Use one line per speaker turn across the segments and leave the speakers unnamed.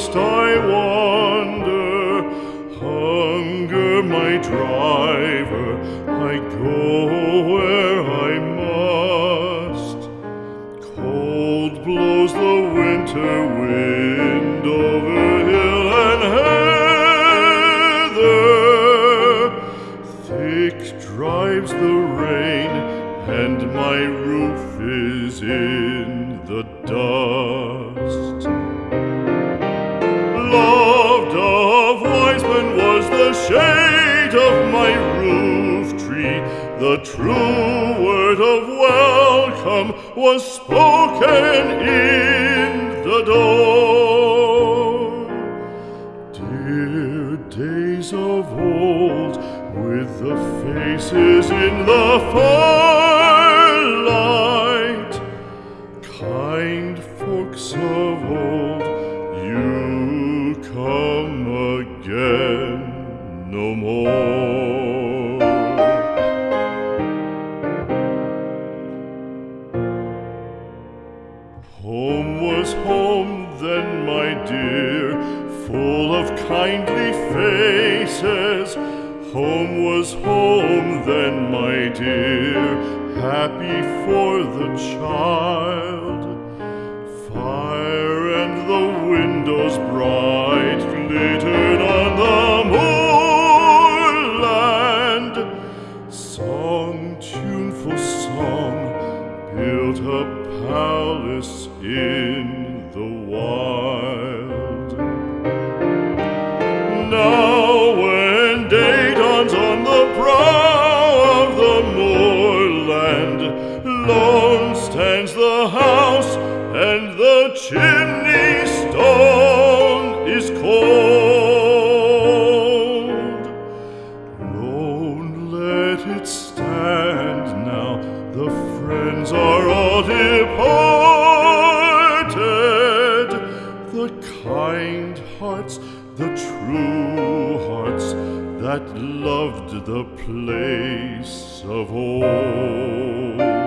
must I wander? Hunger my driver, I go where I must. Cold blows the winter wind over hill and heather. Thick drives the rain, and my roof is in the dust. Loved of Wiseman was the shade of my roof tree. The true word of welcome was spoken in Home was home then, my dear, full of kindly faces. Home was home then, my dear, happy for the child. Song, tuneful song, built a palace in the wild. Friends are all departed. The kind hearts, the true hearts that loved the place of old.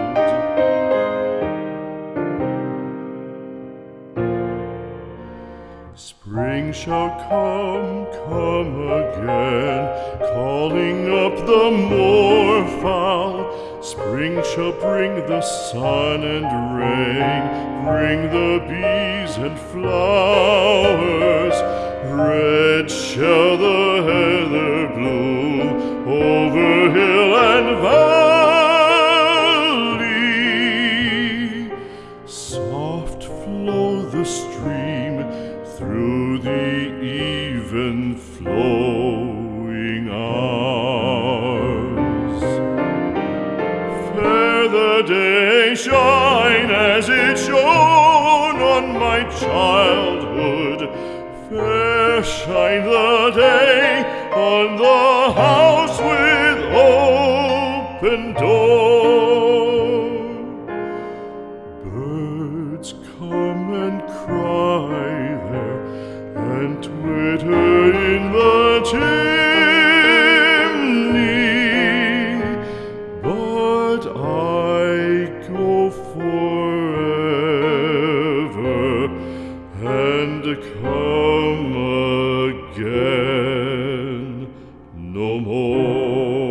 Shall come, come again, calling up the moorfowl. Spring shall bring the sun and rain, bring the bees and flowers. Red shall the heather shine as it shone on my childhood. Fair shine the day on the house with open door. Birds come and cry again no more.